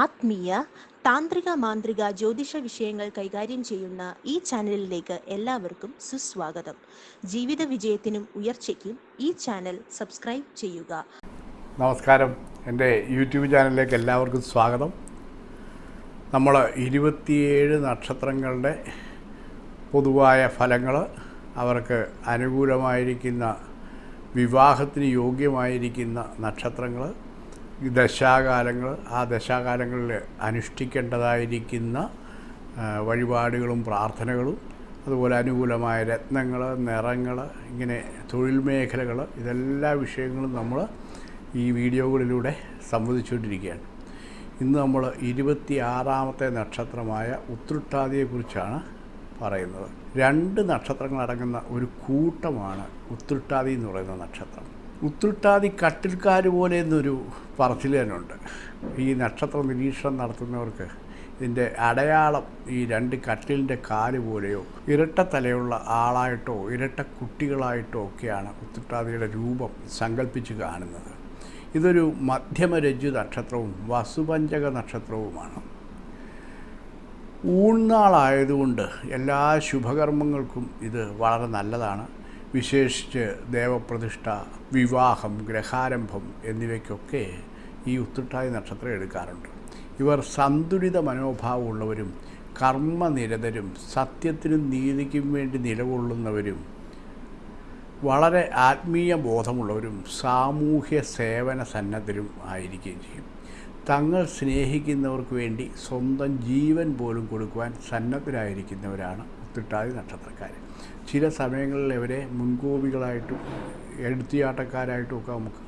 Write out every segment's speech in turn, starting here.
ആത്മീയ താന്ത്രിക മാന്ത്രിക ജ്യോതിഷ വിഷയങ്ങൾ കൈകാര്യം ചെയ്യുന്ന ഈ ചാനലിലേക്ക് എല്ലാവർക്കും സുസ്വാഗതം. ജീവിത വിജയത്തിനും ഉയർച്ചയ്ക്കും ഈ ചാനൽ സബ്സ്ക്രൈബ് ചെയ്യുക. നമസ്കാരം. എന്റെ യൂട്യൂബ് ചാനലിലേക്ക് എല്ലാവർക്കും സ്വാഗതം. നമ്മൾ ഇരുപത്തിയേഴ് നക്ഷത്രങ്ങളുടെ പൊതുവായ ഫലങ്ങൾ അവർക്ക് അനുകൂലമായിരിക്കുന്ന വിവാഹത്തിന് യോഗ്യമായിരിക്കുന്ന നക്ഷത്രങ്ങൾ ദശാകാലങ്ങൾ ആ ദശാകാലങ്ങളിൽ അനുഷ്ഠിക്കേണ്ടതായിരിക്കുന്ന വഴിപാടുകളും പ്രാർത്ഥനകളും അതുപോലെ അനുകൂലമായ രത്നങ്ങൾ നിറങ്ങൾ ഇങ്ങനെ തൊഴിൽ മേഖലകൾ ഇതെല്ലാ വിഷയങ്ങളും നമ്മൾ ഈ വീഡിയോകളിലൂടെ സംവദിച്ചുകൊണ്ടിരിക്കുകയാണ്. ഇന്ന് നമ്മൾ ഇരുപത്തി ആറാമത്തെ നക്ഷത്രമായ ഉത്രട്ടാതിയെക്കുറിച്ചാണ് പറയുന്നത്. രണ്ട് നക്ഷത്രങ്ങളടങ്ങുന്ന ഒരു കൂട്ടമാണ് ഉത്രട്ടാതി എന്ന് പറയുന്ന നക്ഷത്രം. ഉത്രട്ടാതി കട്ടിൽക്കാർ പോലെ എന്നൊരു ഉണ്ട് ഈ നക്ഷത്ര നിരീക്ഷണം നടത്തുന്നവർക്ക് ഇതിന്റെ അടയാളം ഈ രണ്ട് കട്ടിലിന്റെ കാൽ പോലെയോ ഇരട്ട തലയുള്ള ആളായിട്ടോ ഇരട്ട കുട്ടികളായിട്ടോ ഒക്കെയാണ് ഉത്രട്ടാതിയുടെ രൂപം സങ്കല്പിച്ച് കാണുന്നത്. ഇതൊരു മധ്യമരജ്ജു നക്ഷത്രവും വസുപഞ്ചക നക്ഷത്രവുമാണ്. ഊൺനാളായതുകൊണ്ട് എല്ലാ ശുഭകർമ്മങ്ങൾക്കും ഇത് വളരെ നല്ലതാണ്. വിശേഷിച്ച് ദേവപ്രതിഷ്ഠ വിവാഹം ഗ്രഹാരംഭം എന്നിവയ്ക്കൊക്കെ ഈ ഉത്രട്ടാതി നക്ഷത്രം എടുക്കാറുണ്ട്. ഇവർ സന്തുലിത മനോഭാവമുള്ളവരും കർമ്മനിരതരും സത്യത്തിനും നീതിക്കും വേണ്ടി നിലകൊള്ളുന്നവരും വളരെ ആത്മീയ ബോധമുള്ളവരും സാമൂഹ്യ സേവന സന്നദ്ധരും ആയിരിക്കുകയും ചെയ്യും. തങ്ങൾ സ്നേഹിക്കുന്നവർക്ക് വേണ്ടി സ്വന്തം ജീവൻ പോലും കൊടുക്കുവാൻ സന്നദ്ധരായിരിക്കുന്നവരാണ് ഉത്തിട്ടാതി നക്ഷത്രക്കാർ ചില സമയങ്ങളിൽ അവരെ മുൻകോപികളായിട്ടും എടുത്തിയാട്ടക്കാരായിട്ടും ഒക്കെ നമുക്ക്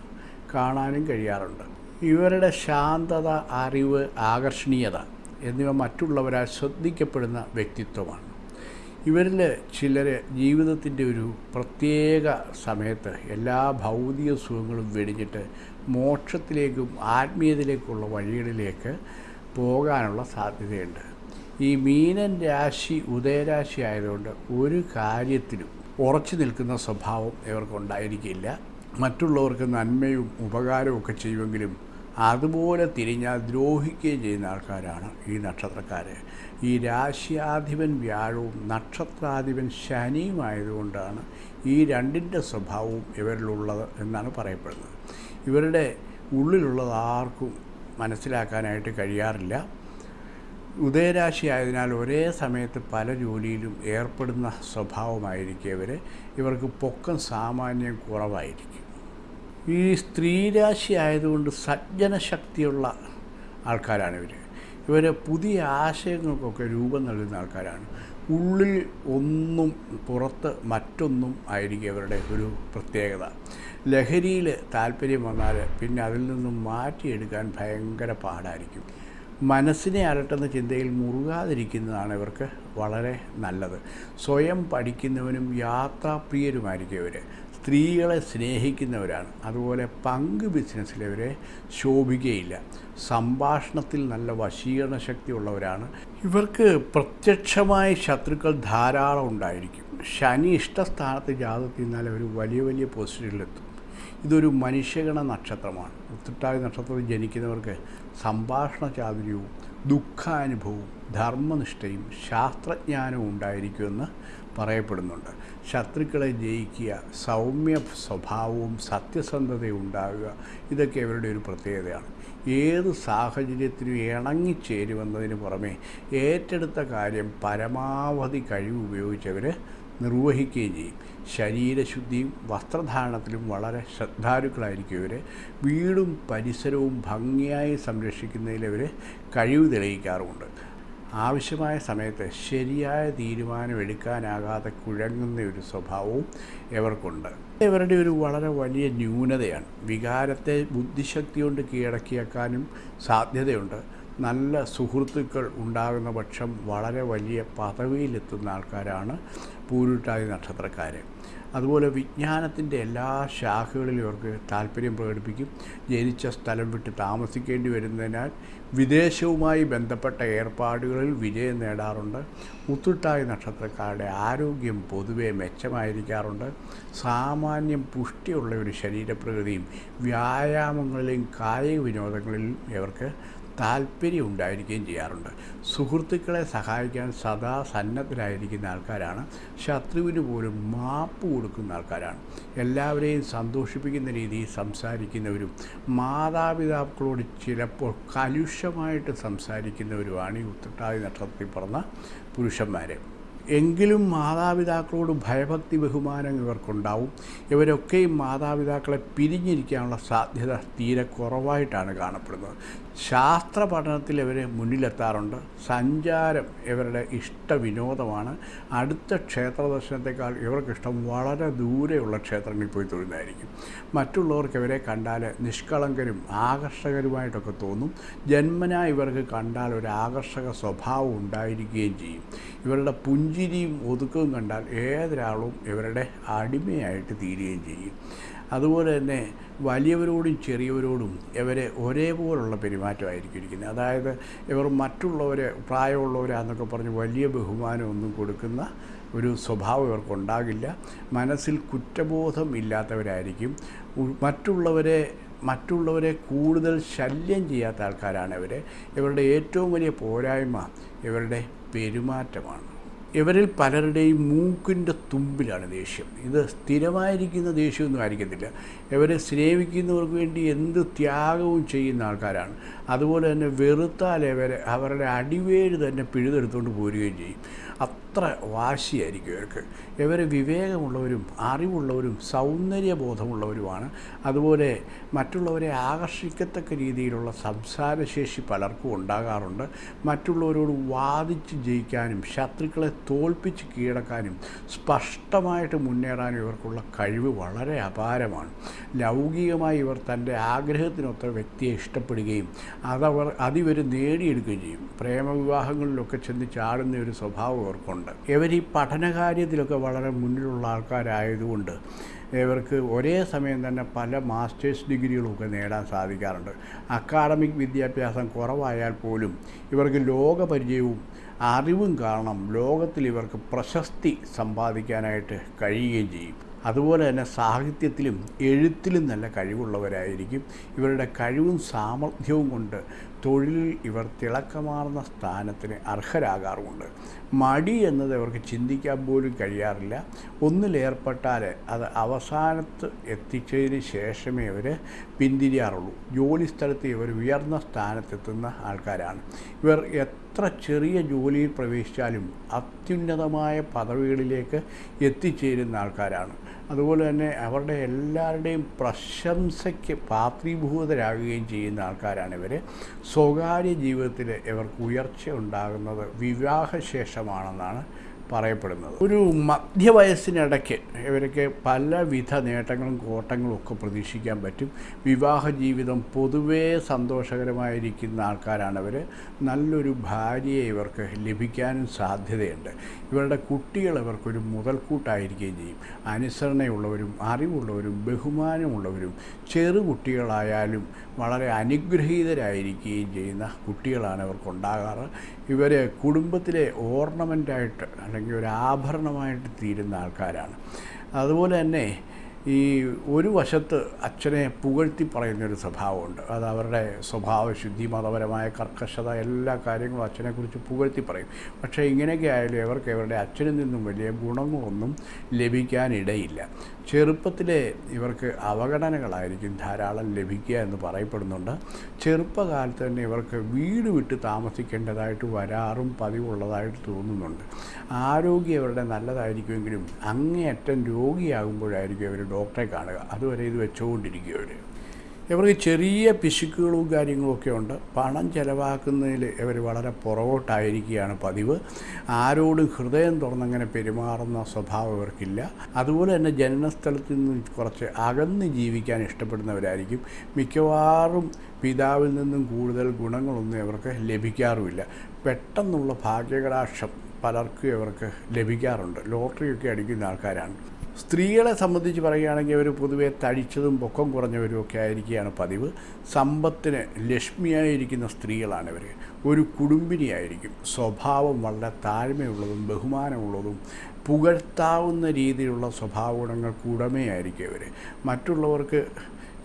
കാണാനും കഴിയാറുണ്ട്. ഇവരുടെ ശാന്തത അറിവ് ആകർഷണീയത എന്നിവ മറ്റുള്ളവരാൽ ശ്രദ്ധിക്കപ്പെടുന്ന വ്യക്തിത്വമാണ്. ഇവരിൽ ചിലർ ജീവിതത്തിന്റെ ഒരു പ്രത്യേക സമയത്ത് എല്ലാ ഭൗതിക സുഖങ്ങളും വെടിഞ്ഞിട്ട് മോക്ഷത്തിലേക്കും ആത്മീയതയിലേക്കുള്ള വഴികളിലേക്ക് പോകാനുള്ള സാധ്യതയുണ്ട്. ഈ മീനൻ രാശി ഉദയരാശി ആയതുകൊണ്ട് ഒരു കാര്യത്തിലും ഉറച്ചു നിൽക്കുന്ന സ്വഭാവം ഇവർക്കുണ്ടായിരിക്കില്ല. മറ്റുള്ളവർക്ക് നന്മയും ഉപകാരവും ഒക്കെ ചെയ്യുമെങ്കിലും അതുപോലെ തിരിഞ്ഞാൽ ദ്രോഹിക്കുകയും ചെയ്യുന്ന ആൾക്കാരാണ് ഈ നക്ഷത്രക്കാർ ഈ രാശ്യാധിപൻ വ്യാഴവും നക്ഷത്രാധിപൻ ശനിയും ആയതുകൊണ്ടാണ് ഈ രണ്ടിന്റെ സ്വഭാവവും ഇവരിലുള്ളത് എന്നാണ് പറയപ്പെടുന്നത്. ഇവരുടെ ഉള്ളിലുള്ളത് ആർക്കും മനസ്സിലാക്കാനായിട്ട് കഴിയാറില്ല. ഉദയരാശി ആയതിനാൽ ഒരേ സമയത്ത് പല ജോലിയിലും ഏർപ്പെടുന്ന സ്വഭാവമായിരിക്കും ഇവർ ഇവർക്ക് പൊക്കം സാമാന്യം കുറവായിരിക്കും. ഈ സ്ത്രീരാശി ആയതുകൊണ്ട് സജ്ജനശക്തിയുള്ള ആൾക്കാരാണ് ഇവർ ഇവർ പുതിയ ആശയങ്ങൾക്കൊക്കെ രൂപം നൽകുന്ന ആൾക്കാരാണ്. ഉള്ളിൽ ഒന്നും പുറത്ത് മറ്റൊന്നും ആയിരിക്കും ഇവരുടെ ഒരു പ്രത്യേകത. ലഹരിയിൽ താല്പര്യം വന്നാൽ പിന്നെ അതിൽ നിന്നും മാറ്റിയെടുക്കാൻ ഭയങ്കര പാടായിരിക്കും. മനസ്സിനെ അലട്ടുന്ന ചിന്തയിൽ മുറുകാതിരിക്കുന്നതാണ് ഇവർക്ക് വളരെ നല്ലത്. സ്വയം പഠിക്കുന്നവനും യാത്രാപ്രിയരുമായിരിക്കും ഇവർ സ്ത്രീകളെ സ്നേഹിക്കുന്നവരാണ്. അതുപോലെ പങ്ക് ബിസിനസ്സിലവരെ ശോഭിക്കുകയില്ല. സംഭാഷണത്തിൽ നല്ല വശീകരണ ശക്തി ഉള്ളവരാണ്. ഇവർക്ക് പ്രത്യക്ഷമായ ശത്രുക്കൾ ധാരാളം ഉണ്ടായിരിക്കും. ശനി ഇഷ്ടസ്ഥാനത്ത് ജാതത്തിൽ നിന്നാൽ അവർ വലിയ വലിയ പൊസിഷനിലെത്തും. ഇതൊരു മനുഷ്യഗണ നക്ഷത്രമാണ്. ഉത്തിട്ടായ നക്ഷത്രത്തിൽ ജനിക്കുന്നവർക്ക് സംഭാഷണ ചാതുര്യവും ദുഃഖാനുഭവവും ധർമ്മനിഷ്ഠയും ശാസ്ത്രജ്ഞാനവും ഉണ്ടായിരിക്കുമെന്ന് പറയപ്പെടുന്നുണ്ട്. ശത്രുക്കളെ ജയിക്കുക സൗമ്യ സ്വഭാവവും സത്യസന്ധതയും ഉണ്ടാകുക ഇതൊക്കെ ഇവരുടെ ഒരു പ്രത്യേകതയാണ്. ഏത് സാഹചര്യത്തിനും ഇണങ്ങിച്ചേരുമെന്നതിന് പുറമെ ഏറ്റെടുത്ത കാര്യം പരമാവധി കഴിവ് ഉപയോഗിച്ചവർ നിർവഹിക്കുകയും ചെയ്യും. ശരീരശുദ്ധിയും വസ്ത്രധാരണത്തിലും വളരെ ശ്രദ്ധാലുക്കളായിരിക്കും ഇവർ വീടും പരിസരവും ഭംഗിയായി സംരക്ഷിക്കുന്നതിൽ ഇവർ കഴിവ് തെളിയിക്കാറുമുണ്ട്. ആവശ്യമായ സമയത്ത് ശരിയായ തീരുമാനമെടുക്കാനാകാതെ കുഴങ്ങുന്ന ഒരു സ്വഭാവവും ഇവർക്കുണ്ട്. ഇവരുടെ ഒരു വളരെ വലിയ ന്യൂനതയാണ്. വികാരത്തെ ബുദ്ധിശക്തി കൊണ്ട് കീഴടക്കിയേക്കാനും സാധ്യതയുണ്ട്. നല്ല സുഹൃത്തുക്കൾ ഉണ്ടാകുന്ന പക്ഷം വളരെ വലിയ പദവിയിലെത്തുന്ന ആൾക്കാരാണ് പൂരുട്ടാതി നക്ഷത്രക്കാർ അതുപോലെ വിജ്ഞാനത്തിന്റെ എല്ലാ ശാഖകളിലും ഇവർക്ക് താല്പര്യം പ്രകടിപ്പിക്കും. ജനിച്ച സ്ഥലം വിട്ട് താമസിക്കേണ്ടി വരുന്നതിനാൽ വിദേശവുമായി ബന്ധപ്പെട്ട ഏർപ്പാടുകളിൽ വിജയം നേടാറുണ്ട്. മുത്തുട്ടായ നക്ഷത്രക്കാരുടെ ആരോഗ്യം പൊതുവെ മെച്ചമായിരിക്കാറുണ്ട്. സാമാന്യം പുഷ്ടിയുള്ള ഒരു ശരീരപ്രകൃതിയും വ്യായാമങ്ങളിലും കായിക വിനോദങ്ങളിലും ഇവർക്ക് താല്പര്യം ഉണ്ടായിരിക്കുകയും ചെയ്യാറുണ്ട്. സുഹൃത്തുക്കളെ സഹായിക്കാൻ സദാ സന്നദ്ധരായിരിക്കുന്ന ആൾക്കാരാണ്. ശത്രുവിന് പോലും മാപ്പ് കൊടുക്കുന്ന ആൾക്കാരാണ്. എല്ലാവരെയും സന്തോഷിപ്പിക്കുന്ന രീതിയിൽ സംസാരിക്കുന്നവരും മാതാപിതാക്കളോട് ചിലപ്പോൾ കലുഷമായിട്ട് സംസാരിക്കുന്നവരുമാണ് ഈ ഉത്രട്ടാതി നക്ഷത്രത്തിൽ പറഞ്ഞ പുരുഷന്മാരെ. എങ്കിലും മാതാപിതാക്കളോട് ഭയഭക്തി ബഹുമാനം ഇവർക്കുണ്ടാവും. ഇവരൊക്കെയും മാതാപിതാക്കളെ പിരിഞ്ഞിരിക്കാനുള്ള സാധ്യത തീരെ കുറവായിട്ടാണ് കാണപ്പെടുന്നത്. ശാസ്ത്ര പഠനത്തിൽ ഇവർ മുന്നിലെത്താറുണ്ട്. സഞ്ചാരം ഇവരുടെ ഇഷ്ട വിനോദമാണ് അടുത്ത ക്ഷേത്ര ദർശനത്തെക്കാൾ ഇവർക്കിഷ്ടം വളരെ ദൂരെയുള്ള ക്ഷേത്രങ്ങളിൽ പോയി തൊഴുന്നതായിരിക്കും. മറ്റുള്ളവർക്ക് ഇവരെ കണ്ടാൽ നിഷ്കളങ്കരും ആകർഷകരുമായിട്ടൊക്കെ തോന്നും. ജന്മനാ ഇവർക്ക് കണ്ടാൽ ഒരു ആകർഷക സ്വഭാവം ഉണ്ടായിരിക്കുകയും ചെയ്യും. ഇവരുടെ പുഞ്ചിരിയും ഒതുക്കവും കണ്ടാൽ ഏതൊരാളും ഇവരുടെ അടിമയായിട്ട് തീരുകയും ചെയ്യും. അതുപോലെ തന്നെ വലിയവരോടും ചെറിയവരോടും ഇവരെ ഒരേപോലുള്ള പെരുമാറ്റമായിരിക്കും ഇരിക്കുന്നത്. അതായത് ഇവർ മറ്റുള്ളവരെ പ്രായമുള്ളവരാന്നൊക്കെ പറഞ്ഞ് വലിയ ബഹുമാനമൊന്നും കൊടുക്കുന്ന ഒരു സ്വഭാവം ഇവർക്കുണ്ടാകില്ല. മനസ്സിൽ കുറ്റബോധം ഇല്ലാത്തവരായിരിക്കും. മറ്റുള്ളവരെ മറ്റുള്ളവരെ കൂടുതൽ ശല്യം ചെയ്യാത്ത ആൾക്കാരാണ് ഇവർ ഇവരുടെ ഏറ്റവും വലിയ പോരായ്മ ഇവരുടെ പെരുമാറ്റമാണ്. ഇവരിൽ പലരുടെയും മൂക്കിന്റെ തുമ്പിലാണ് ദേഷ്യം. ഇത് സ്ഥിരമായിരിക്കുന്ന ദേഷ്യമൊന്നും ആയിരിക്കത്തില്ല. ഇവരെ സ്നേഹിക്കുന്നവർക്ക് വേണ്ടി എന്ത് ത്യാഗവും ചെയ്യുന്ന ആൾക്കാരാണ്. അതുപോലെ തന്നെ വെറുത്താൽ ഇവരെ അവരുടെ അടിവേര് തന്നെ പിഴുതെടുത്തുകൊണ്ട് പോരുകയും ചെയ്യും. അത്ര വാശിയായിരിക്കും ഇവർക്ക്? ഇവർ വിവേകമുള്ളവരും അറിവുള്ളവരും സൗന്ദര്യബോധമുള്ളവരുമാണ്. അതുപോലെ മറ്റുള്ളവരെ ആകർഷിക്കത്തക്ക രീതിയിലുള്ള സംസാരശേഷി പലർക്കും ഉണ്ടാകാറുണ്ട്. മറ്റുള്ളവരോട് വാദിച്ച് ജയിക്കാനും ശത്രുക്കളെ തോൽപ്പിച്ച് കീഴടക്കാനും സ്പഷ്ടമായിട്ട് മുന്നേറാനും ഇവർക്കുള്ള കഴിവ് വളരെ അപാരമാണ്. ലൗകികമായി ഇവർ തന്റെ ആഗ്രഹത്തിനൊത്ത വ്യക്തിയെ ഇഷ്ടപ്പെടുകയും അതവർ അതിവർ നേടിയെടുക്കുകയും ചെയ്യും. പ്രേമവിവാഹങ്ങളിലൊക്കെ ചെന്ന് ചാടുന്ന ഒരു സ്വഭാവം ഇവർ ഈ പഠനകാര്യത്തിലൊക്കെ വളരെ മുന്നിലുള്ള ആൾക്കാരായതുകൊണ്ട് ഇവർക്ക് ഒരേ സമയം തന്നെ പല മാസ്റ്റേഴ്സ് ഡിഗ്രികളൊക്കെ നേടാൻ സാധിക്കാറുണ്ട്. അക്കാഡമിക് വിദ്യാഭ്യാസം കുറവായാൽ പോലും ഇവർക്ക് ലോകപരിചയവും അറിവും കാരണം ലോകത്തിൽ ഇവർക്ക് പ്രശസ്തി സമ്പാദിക്കാനായിട്ട് കഴിയുകയും ചെയ്യും. അതുപോലെ തന്നെ സാഹിത്യത്തിലും എഴുത്തിലും നല്ല കഴിവുള്ളവരായിരിക്കും. ഇവരുടെ കഴിവും സാമർഥ്യവും കൊണ്ട് തൊഴിലിൽ ഇവർ തിളക്കമാർന്ന സ്ഥാനത്തിന് അർഹരാകാറുമുണ്ട്. മടി എന്നത് ഇവർക്ക് ചിന്തിക്കാൻ പോലും കഴിയാറില്ല. ഒന്നിലേർപ്പെട്ടാൽ അത് അവസാനത്ത് എത്തിച്ചതിന് ശേഷമേ അവർ പിന്തിരിയാറുള്ളൂ. ജോലി സ്ഥലത്ത് ഇവർ ഉയർന്ന സ്ഥാനത്തെത്തുന്ന ആൾക്കാരാണ്. ഇവർ എത്ര ചെറിയ ജോലിയിൽ പ്രവേശിച്ചാലും അത്യുന്നതമായ പദവികളിലേക്ക് എത്തിച്ചേരുന്ന ആൾക്കാരാണ്. അതുപോലെ തന്നെ അവരുടെ എല്ലാവരുടെയും പ്രശംസയ്ക്ക് പാത്രീഭൂതരാകുകയും ചെയ്യുന്ന ആൾക്കാരാണ് ഇവർ സ്വകാര്യ ജീവിതത്തിൽ ഇവർക്ക് ഉയർച്ച ഉണ്ടാകുന്നത് വിവാഹശേഷമാണെന്നാണ് പറയപ്പെടുന്നത്. ഒരു മധ്യവയസ്സിനിടയ്ക്ക് ഇവർക്ക് പലവിധ നേട്ടങ്ങളും കോട്ടങ്ങളും ഒക്കെ പ്രതീക്ഷിക്കാൻ പറ്റും. വിവാഹ ജീവിതം പൊതുവേ സന്തോഷകരമായിരിക്കുന്ന ആൾക്കാരാണ് അവർ നല്ലൊരു ഭാര്യയെ ഇവർക്ക് ലഭിക്കാനും സാധ്യതയുണ്ട്. ഇവരുടെ കുട്ടികൾ ഇവർക്കൊരു മുതൽക്കൂട്ടായിരിക്കുകയും ചെയ്യും. അനുസരണയുള്ളവരും അറിവുള്ളവരും ബഹുമാനമുള്ളവരും ചെറു കുട്ടികളായാലും വളരെ അനുഗ്രഹീതരായിരിക്കുകയും ചെയ്യുന്ന കുട്ടികളാണ് ഇവർക്കുണ്ടാകാറ്. ഇവർ കുടുംബത്തിലെ ഓർണമെന്റായിട്ട് അല്ലെങ്കിൽ ഒരു ആഭരണമായിട്ട് തീരുന്ന ആൾക്കാരാണ്. അതുപോലെ തന്നെ ഈ ഒരു വശത്ത് അച്ഛനെ പുകഴ്ത്തി പറയുന്നൊരു സ്വഭാവമുണ്ട്. അത് അവരുടെ സ്വഭാവശുദ്ധി മതപരമായ കർക്കശത എല്ലാ കാര്യങ്ങളും അച്ഛനെക്കുറിച്ച് പുകഴ്ത്തി പറയും. പക്ഷേ ഇങ്ങനെയൊക്കെ ആയാലും ഇവർക്ക് ഇവരുടെ അച്ഛനിൽ നിന്നും വലിയ ഗുണങ്ങളൊന്നും ലഭിക്കാനിടയില്ല. ചെറുപ്പത്തിലെ ഇവർക്ക് അവഗണനകളായിരിക്കും ധാരാളം ലഭിക്കുക എന്ന് പറയപ്പെടുന്നുണ്ട്. ചെറുപ്പകാലത്ത് തന്നെ ഇവർക്ക് വീട് വിട്ട് താമസിക്കേണ്ടതായിട്ട് വരാറും പതിവുള്ളതായിട്ട് തോന്നുന്നുണ്ട്. ആരോഗ്യം ഇവരുടെ നല്ലതായിരിക്കുമെങ്കിലും അങ്ങേയറ്റം രോഗിയാകുമ്പോഴായിരിക്കും ഇവർ ഡോക്ടറെ കാണുക. അതുവരെ ഇത് വെച്ചുകൊണ്ടിരിക്കും അവർ ഇവർക്ക് ചെറിയ പിശുക്കുകളും കാര്യങ്ങളൊക്കെ ഉണ്ട്. പണം ചിലവാക്കുന്നതിൽ ഇവർ വളരെ പുറകോട്ടായിരിക്കുകയാണ് പതിവ്. ആരോടും ഹൃദയം തുറന്നങ്ങനെ പെരുമാറുന്ന സ്വഭാവം ഇവർക്കില്ല. അതുപോലെ തന്നെ ജനനസ്ഥലത്ത് നിന്ന് കുറച്ച് അകന്ന് ജീവിക്കാൻ ഇഷ്ടപ്പെടുന്നവരായിരിക്കും. മിക്കവാറും പിതാവിൽ നിന്നും കൂടുതൽ ഗുണങ്ങളൊന്നും ഇവർക്ക് ലഭിക്കാറുമില്ല. പെട്ടെന്നുള്ള ഭാഗ്യകടാക്ഷം പലർക്കും ഇവർക്ക് ലഭിക്കാറുണ്ട്. ലോട്ടറിയൊക്കെ അടിക്കുന്ന ആൾക്കാരാണ്. സ്ത്രീകളെ സംബന്ധിച്ച് പറയുകയാണെങ്കിൽ അവർ പൊതുവേ തടിച്ചതും പൊക്കം കുറഞ്ഞവരും ഒക്കെ ആയിരിക്കുകയാണ് പതിവ്. സമ്പത്തിന് ലക്ഷ്മിയായിരിക്കുന്ന സ്ത്രീകളാണ് ഇവർ ഒരു കുടുംബിനിയായിരിക്കും. സ്വഭാവം വളരെ താഴ്മയുള്ളതും ബഹുമാനമുള്ളതും പുകഴ്ത്താവുന്ന രീതിയിലുള്ള സ്വഭാവ ഗുണങ്ങൾക്ക് ഉടമയായിരിക്കും ഇവർ മറ്റുള്ളവർക്ക്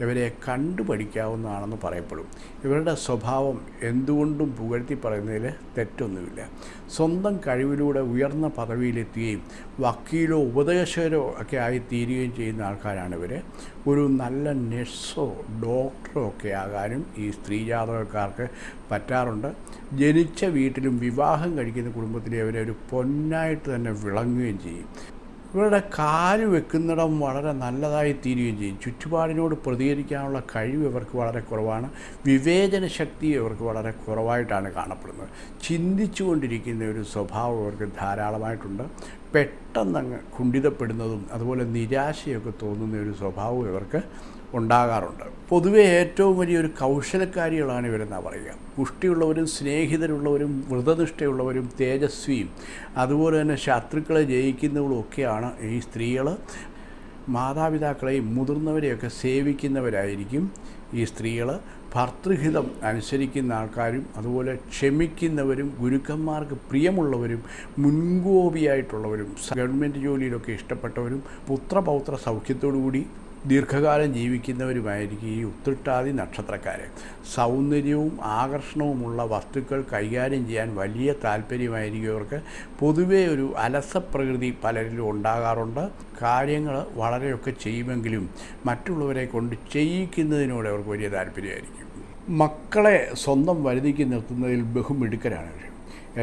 ഇവരെ കണ്ടുപഠിക്കാവുന്നതാണെന്ന് പറയപ്പെടും. ഇവരുടെ സ്വഭാവം എന്തുകൊണ്ടും പുകഴ്ത്തി പറയുന്നതിൽ തെറ്റൊന്നുമില്ല. സ്വന്തം കഴിവിലൂടെ ഉയർന്ന പദവിയിലെത്തുകയും വക്കീലോ ഉപദേശകരോ ഒക്കെ ആയി തീരുകയും ചെയ്യുന്ന ആൾക്കാരാണ് ഇവർ ഒരു നല്ല നഴ്സോ ഡോക്ടറോ ഒക്കെ ആകാനും ഈ സ്ത്രീ ജാതകക്കാർക്ക് പറ്റാറുണ്ട്. ജനിച്ച വീട്ടിലും വിവാഹം കഴിക്കുന്ന കുടുംബത്തിലെ അവരെ ഒരു പൊന്നായിട്ട് തന്നെ വിളങ്ങുകയും ചെയ്യും. ഇവരുടെ കാൽ വെക്കുന്നിടം വളരെ നല്ലതായി തീരുകയും ചെയ്യും. ചുറ്റുപാടിനോട് പ്രതികരിക്കാനുള്ള കഴിവ് ഇവർക്ക് വളരെ കുറവാണ്. വിവേചന ശക്തി ഇവർക്ക് വളരെ കുറവായിട്ടാണ് കാണപ്പെടുന്നത്. ചിന്തിച്ചു കൊണ്ടിരിക്കുന്ന ഒരു സ്വഭാവം ഇവർക്ക് ധാരാളമായിട്ടുണ്ട്. പെട്ടെന്നങ്ങ് കുണ്ഠിതപ്പെടുന്നതും അതുപോലെ നിരാശയൊക്കെ തോന്നുന്ന ഒരു സ്വഭാവം ഇവർക്ക് ഉണ്ടാകാറുണ്ട്. പൊതുവെ ഏറ്റവും വലിയൊരു കൗശലക്കാരികളാണ് ഇവരെന്നാണ് പറയുക. പുഷ്ടിയുള്ളവരും സ്നേഹിതരുള്ളവരും വ്രതനിഷ്ഠയുള്ളവരും തേജസ്വിയും അതുപോലെ തന്നെ ശത്രുക്കളെ ജയിക്കുന്നവരും ഒക്കെയാണ് ഈ സ്ത്രീകൾ മാതാപിതാക്കളെയും മുതിർന്നവരെയൊക്കെ സേവിക്കുന്നവരായിരിക്കും ഈ സ്ത്രീകൾ ഭർതൃഹിതം അനുസരിക്കുന്ന ആൾക്കാരും അതുപോലെ ക്ഷമിക്കുന്നവരും ഗുരുക്കന്മാർക്ക് പ്രിയമുള്ളവരും മുൻകോപിയായിട്ടുള്ളവരും ഗവൺമെന്റ് ജോലിയിലൊക്കെ ഇഷ്ടപ്പെട്ടവരും പുത്രപൗത്ര സൗഖ്യത്തോടു കൂടി ദീർഘകാലം ജീവിക്കുന്നവരുമായിരിക്കും ഈ ഉത്തിട്ടാതി നക്ഷത്രക്കാർ സൗന്ദര്യവും ആകർഷണവുമുള്ള വസ്തുക്കൾ കൈകാര്യം ചെയ്യാൻ വലിയ താല്പര്യമായിരിക്കും ഇവർക്ക്. പൊതുവേ ഒരു അലസപ്രകൃതി പലരിലും ഉണ്ടാകാറുണ്ട്. കാര്യങ്ങൾ വളരെയൊക്കെ ചെയ്യുമെങ്കിലും മറ്റുള്ളവരെ കൊണ്ട് ചെയ്യിക്കുന്നതിനോട് അവർക്ക് വലിയ താല്പര്യമായിരിക്കും. മക്കളെ സ്വന്തം വരുതിക്ക് നിർത്തുന്നതിൽ ബഹുമിടുക്കരാണ് ഇവർ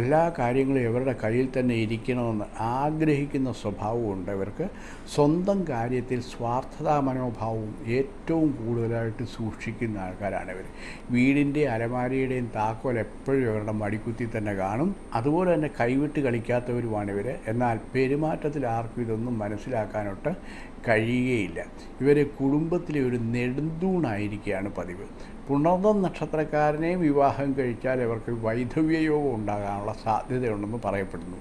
എല്ലാ കാര്യങ്ങളും ഇവരുടെ കയ്യിൽ തന്നെ ഇരിക്കണമെന്ന് ആഗ്രഹിക്കുന്ന സ്വഭാവമുണ്ട് ഇവർക്ക്. സ്വന്തം കാര്യത്തിൽ സ്വാർത്ഥതാ മനോഭാവവും ഏറ്റവും കൂടുതലായിട്ട് സൂക്ഷിക്കുന്ന ആൾക്കാരാണ് ഇവർ വീടിന്റെ അലമാരിയുടെയും താക്കോൽ എപ്പോഴും ഇവരുടെ മടിക്കുത്തി തന്നെ കാണും. അതുപോലെ തന്നെ കൈവിട്ട് കളിക്കാത്തവരുമാണ് ഇവർ എന്നാൽ പെരുമാറ്റത്തിൽ ആർക്കും ഇതൊന്നും മനസ്സിലാക്കാനൊട്ട് കഴിയുകയില്ല. ഇവർ കുടുംബത്തിലെ ഒരു നെടുന്തൂണായിരിക്കുകയാണ് പതിവ്. പുണർദം നക്ഷത്രക്കാരനെയും വിവാഹം കഴിച്ചാൽ ഇവർക്ക് വൈധവ്യയോഗം ഉണ്ടാകാനുള്ള സാധ്യതയുണ്ടെന്ന് പറയപ്പെടുന്നു.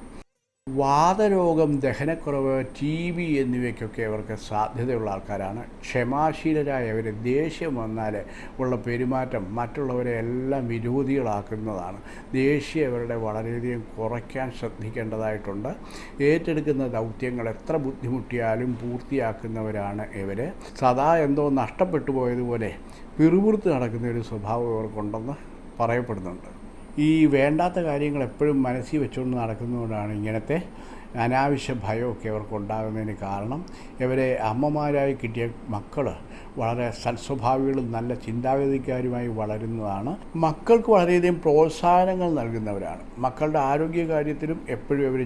വാതരോഗം ദഹനക്കുറവ് ടി ബി എന്നിവയ്ക്കൊക്കെ അവർക്ക് സാധ്യതയുള്ള ആൾക്കാരാണ്. ക്ഷമാശീലരായ അവർ ദേഷ്യം വന്നാൽ ഉള്ള പെരുമാറ്റം മറ്റുള്ളവരെ എല്ലാം വിരോധികളാക്കുന്നതാണ്. ദേഷ്യം അവരുടെ വളരെയധികം കുറയ്ക്കാൻ ശ്രദ്ധിക്കേണ്ടതായിട്ടുണ്ട്. ഏറ്റെടുക്കുന്ന ദൗത്യങ്ങൾ എത്ര ബുദ്ധിമുട്ടിയാലും പൂർത്തിയാക്കുന്നവരാണ് ഇവർ സദാ എന്തോ നഷ്ടപ്പെട്ടു പോയതുപോലെ പിറുപിറുത്ത് നടക്കുന്ന ഒരു സ്വഭാവം ഇവർക്കുണ്ടെന്ന് പറയപ്പെടുന്നുണ്ട്. ഈ വേണ്ടാത്ത കാര്യങ്ങൾ എപ്പോഴും മനസ്സിൽ വെച്ചുകൊണ്ട് നടക്കുന്നതുകൊണ്ടാണ് ഇങ്ങനത്തെ അനാവശ്യ ഭയമൊക്കെ അവർക്ക് ഉണ്ടാകുന്നതിന് കാരണം. ഇവരെ അമ്മമാരായി കിട്ടിയ മക്കൾ വളരെ സൽസ്വഭാവികളും നല്ല ചിന്താഗതിക്കാരുമായി വളരുന്നതാണ്. മക്കൾക്ക് വളരെയധികം പ്രോത്സാഹനങ്ങൾ നൽകുന്നവരാണ്. മക്കളുടെ ആരോഗ്യ കാര്യത്തിലും എപ്പോഴും അവർ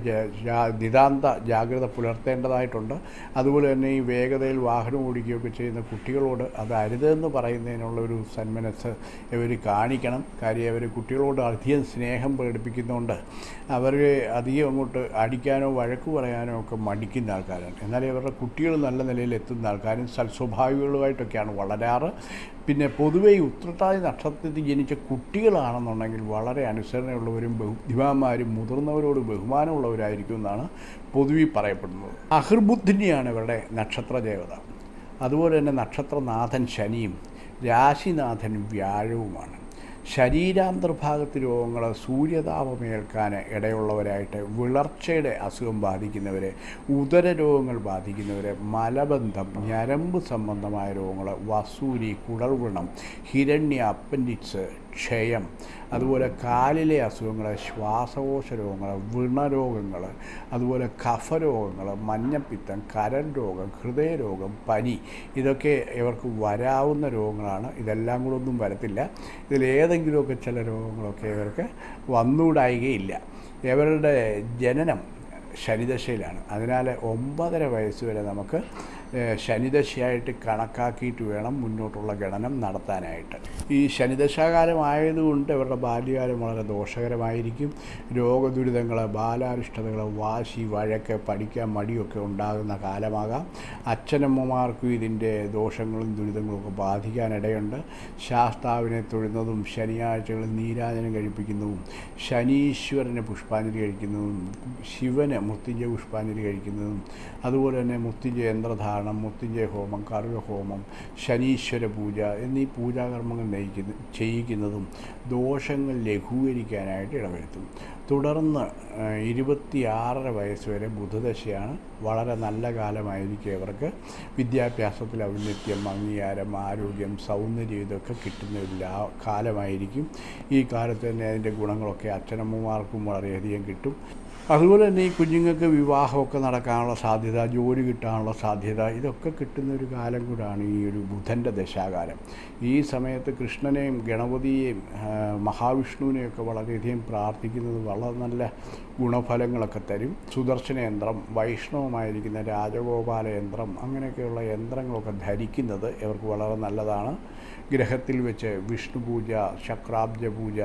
നിതാന്ത ജാഗ്രത പുലർത്തേണ്ടതായിട്ടുണ്ട്. അതുപോലെ തന്നെ ഈ വേഗതയിൽ വാഹനം ഓടിക്കുകയൊക്കെ ചെയ്യുന്ന കുട്ടികളോട് അത് അരുതെന്ന് പറയുന്നതിനുള്ള ഒരു സന്മനസ് ഇവർ കാണിക്കണം. കാര്യം അവർ കുട്ടികളോട് അധികം സ്നേഹം പ്രകടിപ്പിക്കുന്നതുകൊണ്ട് അവർ അധികം അങ്ങോട്ട് അടിക്കാനോ വഴക്ക് പറയാനോ ഒക്കെ മടിക്കുന്ന ആൾക്കാരാണ്. എന്നാൽ ഇവരുടെ കുട്ടികൾ നല്ല നിലയിൽ എത്തുന്ന ആൾക്കാരും സൽസ്വഭാവികളുമായിട്ടൊക്കെയാണ് വളരാറ്. പിന്നെ പൊതുവേ ഈ ഉത്രട്ടാതി നക്ഷത്രത്തിൽ ജനിച്ച കുട്ടികളാണെന്നുണ്ടെങ്കിൽ വളരെ അനുസരണയുള്ളവരും ബുദ്ധിമാന്മാരും മുതിർന്നവരോട് ബഹുമാനമുള്ളവരായിരിക്കും എന്നാണ് പൊതുവെ പറയപ്പെടുന്നത്. അഹിർബുദ്ധിനിയാണ് ഇവരുടെ നക്ഷത്ര ദേവത അതുപോലെ തന്നെ നക്ഷത്രനാഥൻ ശനിയും രാശിനാഥൻ വ്യാഴവുമാണ്. ശരീരാന്തർഭാഗത്ത് രോഗങ്ങൾ സൂര്യതാപമേൽക്കാൻ ഇടയുള്ളവരായിട്ട് വിളർച്ചയുടെ അസുഖം ബാധിക്കുന്നവർ ഉദര രോഗങ്ങൾ ബാധിക്കുന്നവർ മലബന്ധം ഞരമ്പ് സംബന്ധമായ രോഗങ്ങൾ വസൂരി കുടൽവണം ഹിരണ്യ അപ്പൻഡിക്സ് ക്ഷയം. അതുപോലെ കാലിലെ അസുഖങ്ങൾ ശ്വാസകോശ രോഗങ്ങൾ വ്രണരോഗങ്ങൾ അതുപോലെ കഫരോഗങ്ങൾ മഞ്ഞപ്പിത്തം കരൻ രോഗം ഹൃദയരോഗം പനി ഇതൊക്കെ ഇവർക്ക് വരാവുന്ന രോഗങ്ങളാണ്. ഇതെല്ലാം കൂടെ ഒന്നും വരത്തില്ല. ഇതിലേതെങ്കിലുമൊക്കെ ചില രോഗങ്ങളൊക്കെ ഇവർക്ക് വന്നുകൂടായികയില്ല. ഇവരുടെ ജനനം ശനിദശയിലാണ്. അതിനാൽ ഒമ്പതര വയസ്സ് വരെ നമുക്ക് ശനിദശയായിട്ട് കണക്കാക്കിയിട്ട് വേണം മുന്നോട്ടുള്ള ഗണനം നടത്താനായിട്ട്. ഈ ശനിദശാകാലമായതുകൊണ്ട് അവരുടെ ബാല്യകാലം വളരെ ദോഷകരമായിരിക്കും. രോഗദുരിതങ്ങൾ ബാലാരിഷ്ടതകൾ വാശി വഴക്ക് പഠിക്കാൻ മടിയൊക്കെ ഉണ്ടാകുന്ന കാലമാകാം. അച്ഛനമ്മമാർക്കും ഇതിന്റെ ദോഷങ്ങളും ദുരിതങ്ങളും ഒക്കെ ബാധിക്കാനിടയുണ്ട്. ശാസ്താവിനെ തൊഴുന്നതും ശനിയാഴ്ചകളിൽ നീരാജനം കഴിപ്പിക്കുന്നതും ശനീശ്വരന് പുഷ്പാഞ്ജലി കഴിക്കുന്നതും ശിവന് മുത്തിന്റെ പുഷ്പാഞ്ജലി കഴിക്കുന്നതും അതുപോലെ തന്നെ മുത്തിന്റെ യന്ത്രധാരണ ഉദാഹരണം മുത്തിഞ്ചയ ഹോമം കറുക ഹോമം ശനീശ്വര പൂജ എന്നീ പൂജാകർമ്മങ്ങൾ നയിക്കുന്ന ചെയ്യിക്കുന്നതും ദോഷങ്ങൾ ലഘൂകരിക്കാനായിട്ട് ഇടവരുത്തും. തുടർന്ന് ഇരുപത്തിയാറര വയസ്സ് വരെ ബുധദശയാണ് വളരെ നല്ല കാലമായിരിക്കും അവർക്ക് വിദ്യാഭ്യാസത്തിൽ ഔന്നത്യം അംഗീകാരം ആരോഗ്യം സൗന്ദര്യം ഇതൊക്കെ കിട്ടുന്ന ഒരു കാലമായിരിക്കും. ഈ കാലത്ത് തന്നെ അതിന്റെ ഗുണങ്ങളൊക്കെ അച്ഛനമ്മമാർക്കും വളരെയധികം കിട്ടും. അതുപോലെ തന്നെ ഈ കുഞ്ഞുങ്ങൾക്ക് വിവാഹമൊക്കെ നടക്കാനുള്ള സാധ്യത ജോലി കിട്ടാനുള്ള സാധ്യത ഇതൊക്കെ കിട്ടുന്ന ഒരു കാലം കൂടാണ് ഈ ഒരു ബുധന്റെ ദശാകാലം. ഈ സമയത്ത് കൃഷ്ണനെയും ഗണപതിയെയും മഹാവിഷ്ണുവിനെയൊക്കെ വളരെയധികം പ്രാർത്ഥിക്കുന്നത് വളരെ നല്ല ഗുണഫലങ്ങളൊക്കെ തരും. സുദർശന യന്ത്രം വൈഷ്ണവമായിരിക്കുന്ന രാജഗോപാല യന്ത്രം അങ്ങനെയൊക്കെയുള്ള യന്ത്രങ്ങളൊക്കെ ധരിക്കുന്നത് ഇവർക്ക് വളരെ നല്ലതാണ്. ഗ്രഹത്തിൽ വെച്ച് വിഷ്ണു പൂജ ശക്രാബ്ജ പൂജ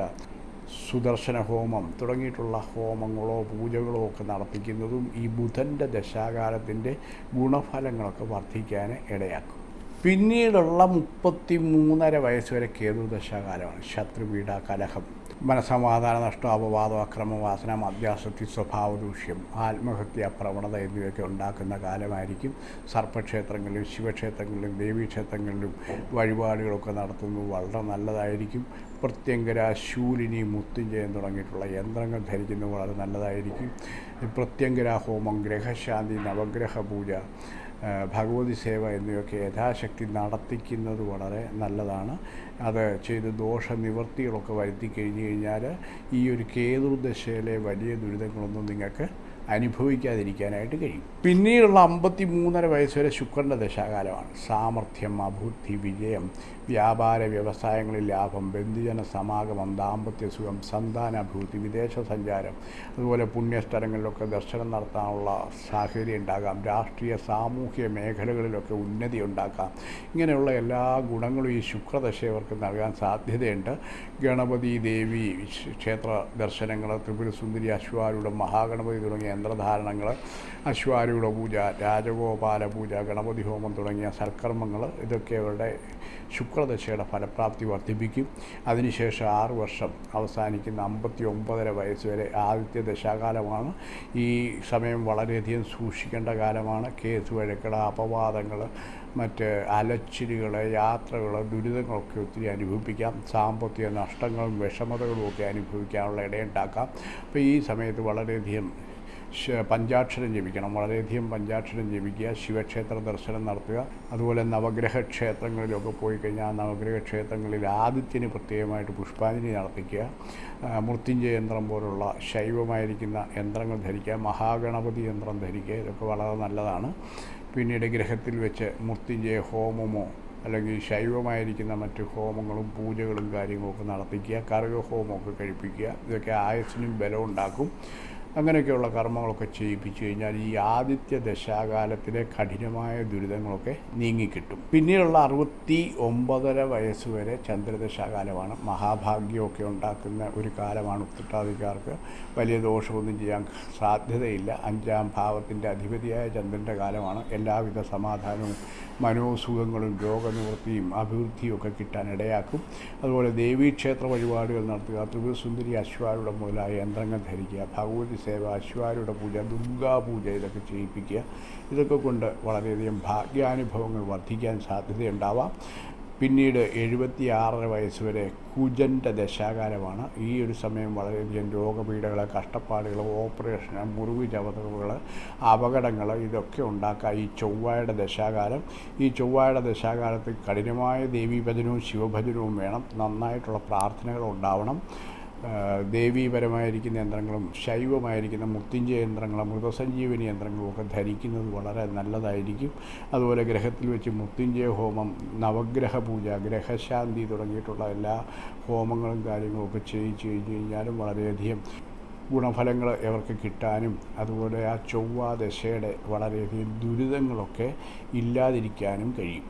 സുദർശന ഹോമം തുടങ്ങിയിട്ടുള്ള ഹോമങ്ങളോ പൂജകളോ ഒക്കെ നടത്തിക്കുന്നതും ഈ ബുധന്റെ ദശാകാലത്തിന്റെ ഗുണഫലങ്ങളൊക്കെ വർദ്ധിക്കാൻ ഇടയാക്കും. പിന്നീടുള്ള മുപ്പത്തി മൂന്നര വയസ്സ് വരെ കേതു ദശാകാലമാണ്. ശത്രുപീഡ കലഹം. മനസമാധാന നഷ്ടം അപവാദം അക്രമവാസന മദ്യാസക്തി സ്വഭാവദൂഷ്യം ആത്മഹത്യ പ്രവണത എന്നിവയൊക്കെ ഉണ്ടാക്കുന്ന കാലമായിരിക്കും. സർപ്പക്ഷേത്രങ്ങളിലും ശിവക്ഷേത്രങ്ങളിലും ദേവീക്ഷേത്രങ്ങളിലും വഴിപാടുകളൊക്കെ നടത്തുന്നത് വളരെ നല്ലതായിരിക്കും. പ്രത്യങ്കര ശൂലിനി മുത്തുഞ്ചയം തുടങ്ങിയിട്ടുള്ള യന്ത്രങ്ങൾ ധരിക്കുന്നത് വളരെ നല്ലതായിരിക്കും. പ്രത്യങ്കര ഹോമം ഗ്രഹശാന്തി നവഗ്രഹ പൂജ ഭഗവതി സേവ എന്നിവയൊക്കെ യഥാശക്തി നടത്തിക്കുന്നത് വളരെ നല്ലതാണ്. അത് ചെയ്ത് ദോഷനിവൃത്തികളൊക്കെ വരുത്തി കഴിഞ്ഞ് കഴിഞ്ഞാൽ ഈ ഒരു കേതുദശയിലെ വലിയ ദുരിതങ്ങളൊന്നും നിങ്ങൾക്ക് അനുഭവിക്കാതിരിക്കാനായിട്ട് കഴിയും. പിന്നീടുള്ള അമ്പത്തി മൂന്നര വയസ്സ് വരെ ശുക്രന്റെ ദശാകാലമാണ്. സാമർഥ്യം അബുദ്ധി വിജയം വ്യാപാര വ്യവസായങ്ങളിൽ ലാഭം ബന്ധുജന സമാഗമം ദാമ്പത്യ സുഖം സന്താനാഭിവൃദ്ധി വിദേശ സഞ്ചാരം അതുപോലെ പുണ്യസ്ഥലങ്ങളിലൊക്കെ ദർശനം നടത്താനുള്ള സാഹചര്യം ഉണ്ടാകാം. രാഷ്ട്രീയ സാമൂഹ്യ മേഖലകളിലൊക്കെ ഉന്നതി ഉണ്ടാക്കാം. ഇങ്ങനെയുള്ള എല്ലാ ഗുണങ്ങളും ഈ ശുക്രദശ ഇവർക്ക് നൽകാൻ സാധ്യതയുണ്ട്. ഗണപതി ദേവി ക്ഷേത്ര ദർശനങ്ങൾ ത്രിപുരസുന്ദരി അശ്വാരൂഢം മഹാഗണപതി തുടങ്ങിയ യന്ത്രധാരണങ്ങൾ അശ്വാരൂഢ പൂജ രാജഗോപാല പൂജ ഗണപതി ഹോമം തുടങ്ങിയ സൽക്കർമ്മങ്ങൾ ഇതൊക്കെ അവരുടെ ശുക്രദശയുടെ ഫലപ്രാപ്തി വർദ്ധിപ്പിക്കും. അതിനുശേഷം ആറ് വർഷം അവസാനിക്കുന്ന അമ്പത്തി ഒമ്പതര വയസ്സ് വരെ ആദ്യത്തെ ദശാകാലമാണ്. ഈ സമയം വളരെയധികം സൂക്ഷിക്കേണ്ട കാലമാണ്. കേസ് വഴക്കുകൾ അപവാദങ്ങൾ മറ്റ് അലച്ചിലുകൾ യാത്രകൾ ദുരിതങ്ങളൊക്കെ ഒത്തിരി അനുഭവിപ്പിക്കാം. സാമ്പത്തിക നഷ്ടങ്ങളും വിഷമതകളും ഒക്കെ അനുഭവിക്കാനുള്ള ഇടയുണ്ടാക്കാം. അപ്പോൾ ഈ സമയത്ത് വളരെയധികം പഞ്ചാക്ഷരം ജപിക്കണം. വളരെയധികം പഞ്ചാക്ഷരം ജപിക്കുക ശിവക്ഷേത്ര ദർശനം നടത്തുക അതുപോലെ നവഗ്രഹ ക്ഷേത്രങ്ങളിലൊക്കെ പോയി കഴിഞ്ഞാൽ നവഗ്രഹ ക്ഷേത്രങ്ങളിൽ ആദിത്യന് പ്രത്യേകമായിട്ട് പുഷ്പാഞ്ജലി നടത്തിക്കുക. മൃത്യുഞ്ജയ യന്ത്രം പോലുള്ള ശൈവമായിരിക്കുന്ന യന്ത്രങ്ങൾ ധരിക്കുക മഹാഗണപതി യന്ത്രം ധരിക്കുക ഇതൊക്കെ വളരെ നല്ലതാണ്. പിന്നീട് ഗ്രഹത്തിൽ വെച്ച് മൃത്യുഞ്ജയ ഹോമമോ അല്ലെങ്കിൽ ശൈവമായിരിക്കുന്ന മറ്റ് ഹോമങ്ങളും പൂജകളും കാര്യങ്ങളൊക്കെ നടത്തിക്കുക കറുക ഹോമമൊക്കെ കഴിപ്പിക്കുക ഇതൊക്കെ ആയുസിനും ബലം ഉണ്ടാക്കും അങ്ങനെയൊക്കെയുള്ള കർമ്മങ്ങളൊക്കെ ചെയ്യിപ്പിച്ചു കഴിഞ്ഞാൽ ഈ ആദിത്യ ദശാകാലത്തിലെ കഠിനമായ ദുരിതങ്ങളൊക്കെ നീങ്ങിക്കിട്ടും. പിന്നെയുള്ള അറുപത്തി ഒമ്പതര വയസ്സുവരെ ചന്ദ്രദശാകാലമാണ്. മഹാഭാഗ്യമൊക്കെ ഉണ്ടാക്കുന്ന ഒരു കാലമാണ് ഉത്തട്ടാധികാർക്ക് വലിയ ദോഷമൊന്നും ചെയ്യാൻ സാധ്യതയില്ല. അഞ്ചാം ഭാവത്തിന്റെ അധിപതിയായ ചന്ദ്രന്റെ കാലമാണ്. എല്ലാവിധ സമാധാനവും മനോസുഖങ്ങളും രോഗനിവൃത്തിയും അഭിവൃദ്ധിയും ഒക്കെ കിട്ടാൻ ഇടയാക്കും. അതുപോലെ ദേവീക്ഷേത്ര വഴിപാടുകൾ നടത്തുക ത്രിപുരസുന്ദരി അശ്വാരുടെ മുതലായ യന്ത്രങ്ങൾ ധരിക്കുക ഭഗവതി സേവ അശ്വാരുടെ പൂജ ദുർഗാപൂജ ഇതൊക്കെ ചെയ്യിപ്പിക്കുക. ഇതൊക്കെ കൊണ്ട് വളരെയധികം ഭാഗ്യാനുഭവങ്ങൾ വർദ്ധിക്കാൻ സാധ്യതയുണ്ടാവാം. പിന്നീട് എഴുപത്തി ആറര വയസ്സ് വരെ കുജന്റെ ദശാകാലമാണ്. ഈ ഒരു സമയം വളരെയധികം രോഗപീഠകൾ കഷ്ടപ്പാടുകൾ ഓപ്പറേഷൻ മുറിവ് ചവതകൾ അപകടങ്ങൾ ഇതൊക്കെ ഉണ്ടാക്കാം ഈ ചൊവ്വായുടെ ദശാകാലം ഈ ചൊവ്വായുടെ ദശാകാലത്ത് കഠിനമായ ദേവീഭജനവും ശിവഭജനവും വേണം. നന്നായിട്ടുള്ള പ്രാർത്ഥനകൾ ഉണ്ടാവണം. ദേവീപരമായിരിക്കുന്ന യന്ത്രങ്ങളും ശൈവമായിരിക്കുന്ന മുത്തിഞ്ചയ യന്ത്രങ്ങളും മൃതസഞ്ജീവനി യന്ത്രങ്ങളും ഒക്കെ ധരിക്കുന്നത് വളരെ നല്ലതായിരിക്കും. അതുപോലെ ഗ്രഹത്തിൽ വെച്ച് മുത്തിഞ്ചയ ഹോമം നവഗ്രഹ പൂജ ഗ്രഹശാന്തി തുടങ്ങിയിട്ടുള്ള എല്ലാ ഹോമങ്ങളും കാര്യങ്ങളും ഒക്കെ ചെയ്യിച്ചു കഴിഞ്ഞ് കഴിഞ്ഞാലും വളരെയധികം ഗുണഫലങ്ങൾ ഇവർക്ക് കിട്ടാനും അതുപോലെ ആ ചൊവ്വാ ദശയുടെ വളരെയധികം ദുരിതങ്ങളൊക്കെ ഇല്ലാതിരിക്കാനും കഴിയും.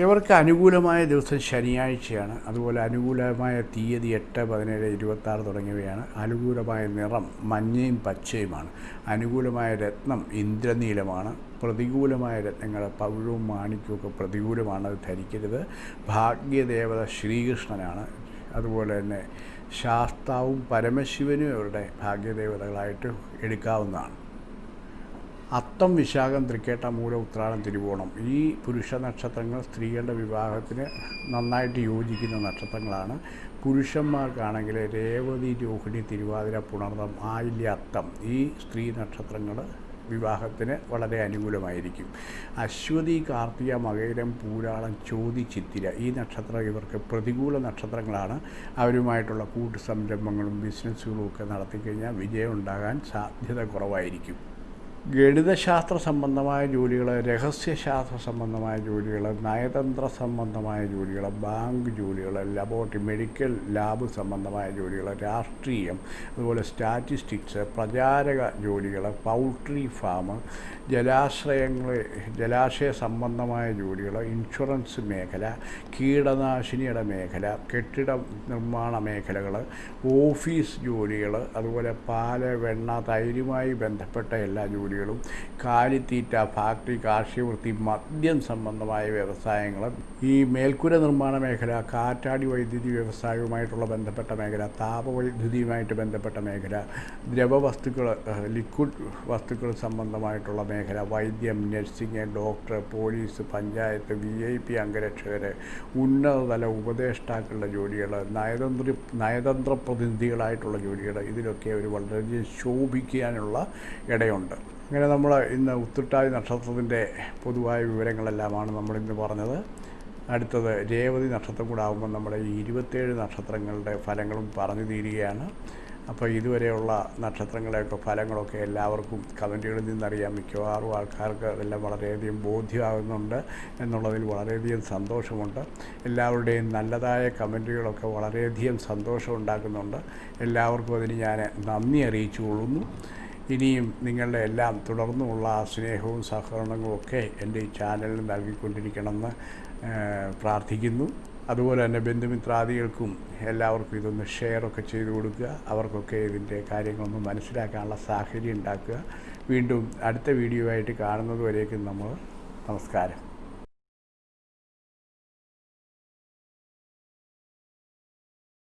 ഇവർക്ക് അനുകൂലമായ ദിവസം ശനിയാഴ്ചയാണ്. അതുപോലെ അനുകൂലമായ തീയതി എട്ട് പതിനേഴ് ഇരുപത്താറ് തുടങ്ങിയവയാണ്. അനുകൂലമായ നിറം മഞ്ഞയും പച്ചയുമാണ്. അനുകൂലമായ രത്നം ഇന്ദ്രനീലമാണ്. പ്രതികൂലമായ രത്നങ്ങൾ പവിഴവും മാണിക്യവും ഒക്കെ പ്രതികൂലമാണ് അത് ധരിക്കരുത്. ഭാഗ്യദേവത ശ്രീകൃഷ്ണനാണ്. അതുപോലെ തന്നെ ശാസ്താവും പരമശിവനും അവരുടെ ഭാഗ്യദേവതകളായിട്ട് എടുക്കാവുന്നതാണ്. അത്തം വിശാഖം തൃക്കേട്ട മൂല ഉത്രാടം തിരുവോണം. ഈ പുരുഷ നക്ഷത്രങ്ങൾ സ്ത്രീകളുടെ വിവാഹത്തിന് നന്നായിട്ട് യോജിക്കുന്ന നക്ഷത്രങ്ങളാണ്. പുരുഷന്മാർക്കാണെങ്കിൽ രേവതി രോഹിണി തിരുവാതിര പുണർന്നം ആയില്യ അത്തം ഈ സ്ത്രീ നക്ഷത്രങ്ങൾ വിവാഹത്തിന് വളരെ അനുകൂലമായിരിക്കും. അശ്വതി കാർത്തിക മകയിരം പൂരാളം ചോതി ചിത്തിര ഈ നക്ഷത്രം ഇവർക്ക് പ്രതികൂല നക്ഷത്രങ്ങളാണ്. അവരുമായിട്ടുള്ള കൂട്ടു സംരംഭങ്ങളും ബിസിനസ്സുകളും ഒക്കെ നടത്തിക്കഴിഞ്ഞാൽ വിജയം ഉണ്ടാകാൻ സാധ്യത കുറവായിരിക്കും. ഗണിതശാസ്ത്ര സംബന്ധമായ ജോലികൾ രഹസ്യശാസ്ത്ര സംബന്ധമായ ജോലികൾ നയതന്ത്ര സംബന്ധമായ ജോലികൾ ബാങ്ക് ജോലികൾ ലബോറട്ടറി മെഡിക്കൽ ലാബ് സംബന്ധമായ ജോലികൾ രാഷ്ട്രീയം അതുപോലെ സ്റ്റാറ്റിസ്റ്റിക്സ് പ്രചാരക ജോലികൾ പൗൾട്രി ഫാം ജലാശ്രയങ്ങൾ ജലാശയ സംബന്ധമായ ജോലികൾ ഇൻഷുറൻസ് മേഖല കീടനാശിനിയുടെ മേഖല കെട്ടിട നിർമ്മാണ മേഖലകൾ ഓഫീസ് ജോലികൾ അതുപോലെ പാൽ വെണ്ണ തൈരുമായി ബന്ധപ്പെട്ട എല്ലാ ജോലികളും കാലിത്തീറ്റ ഫാക്ടറി കാർഷികവൃത്തി മദ്യം സംബന്ധമായ വ്യവസായങ്ങളും ഈ മേൽക്കൂര നിർമ്മാണ മേഖല കാറ്റാടി വൈദ്യുതി വ്യവസായവുമായിട്ടുള്ള ബന്ധപ്പെട്ട മേഖല താപവൈദ്യുതിയുമായിട്ട് ബന്ധപ്പെട്ട മേഖല ദ്രവവസ്തുക്കൾ ലിക്വിഡ് വസ്തുക്കൾ സംബന്ധമായിട്ടുള്ള മേഖല വൈദ്യം nursing doctor police panchayat V I P അംഗരക്ഷകർ ഉന്നതതല ഉപദേഷ്ടാക്കളുടെ ജോലികൾ നയതന്ത്ര നയതന്ത്ര പ്രതിനിധികളായിട്ടുള്ള ജോലികൾ ഇതിലൊക്കെ ഒരു വളരെയധികം ശോഭിക്കാനുള്ള ഇടയുണ്ട്. അങ്ങനെ നമ്മൾ ഇന്ന് ഉത്തുട്ടാതി നക്ഷത്രത്തിന്റെ പൊതുവായ വിവരങ്ങളെല്ലാമാണ് നമ്മളിന്ന് പറഞ്ഞത്. അടുത്തത് രേവതി നക്ഷത്രം കൂടെ ആകുമ്പോൾ നമ്മുടെ ഈ ഇരുപത്തേഴ് നക്ഷത്രങ്ങളുടെ ഫലങ്ങളും പറഞ്ഞു തീരുകയാണ്. അപ്പോൾ ഇതുവരെയുള്ള നക്ഷത്രങ്ങളുടെയൊക്കെ ഫലങ്ങളൊക്കെ എല്ലാവർക്കും കമന്റുകളിൽ നിന്നറിയാം. മിക്കവാറും ആൾക്കാർക്ക് അതെല്ലാം വളരെയധികം ബോധ്യമാകുന്നുണ്ട് എന്നുള്ളതിൽ വളരെയധികം സന്തോഷമുണ്ട്. എല്ലാവരുടെയും നല്ലതായ കമന്റുകളൊക്കെ വളരെയധികം സന്തോഷം ഉണ്ടാക്കുന്നുണ്ട്. എല്ലാവർക്കും അതിന് ഞാൻ നന്ദി അറിയിച്ചു കൊള്ളുന്നു ഇനിയും നിങ്ങളുടെ എല്ലാം തുടർന്നുമുള്ള സ്നേഹവും സഹകരണങ്ങളും ഒക്കെ എന്റെ ഈ ചാനലിന് നൽകിക്കൊണ്ടിരിക്കണമെന്ന് പ്രാർത്ഥിക്കുന്നു. അതുപോലെ തന്നെ ബന്ധുമിത്രാദികൾക്കും എല്ലാവർക്കും ഇതൊന്ന് ഷെയറൊക്കെ ചെയ്തു കൊടുക്കുക. അവർക്കൊക്കെ ഇതിന്റെ കാര്യങ്ങളൊന്ന് മനസ്സിലാക്കാനുള്ള സാഹചര്യം ഉണ്ടാക്കുക. വീണ്ടും അടുത്ത വീഡിയോ ആയിട്ട് കാണുന്നത് വരേക്കും നമ്മൾ. നമസ്കാരം.